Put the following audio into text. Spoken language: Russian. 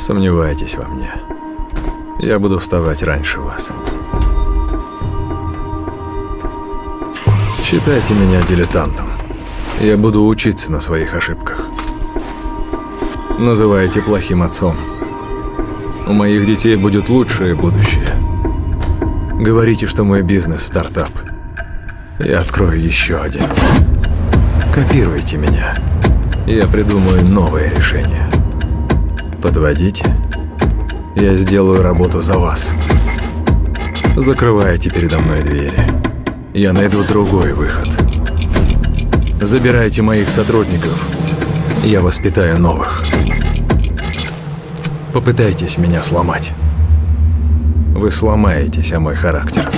Сомневайтесь во мне. Я буду вставать раньше вас. Считайте меня дилетантом. Я буду учиться на своих ошибках. Называйте плохим отцом. У моих детей будет лучшее будущее. Говорите, что мой бизнес – стартап. Я открою еще один. Копируйте меня. Я придумаю новое решение. Подводите. Я сделаю работу за вас. Закрывайте передо мной двери. Я найду другой выход. Забирайте моих сотрудников. Я воспитаю новых. Попытайтесь меня сломать. Вы сломаетесь о мой характер.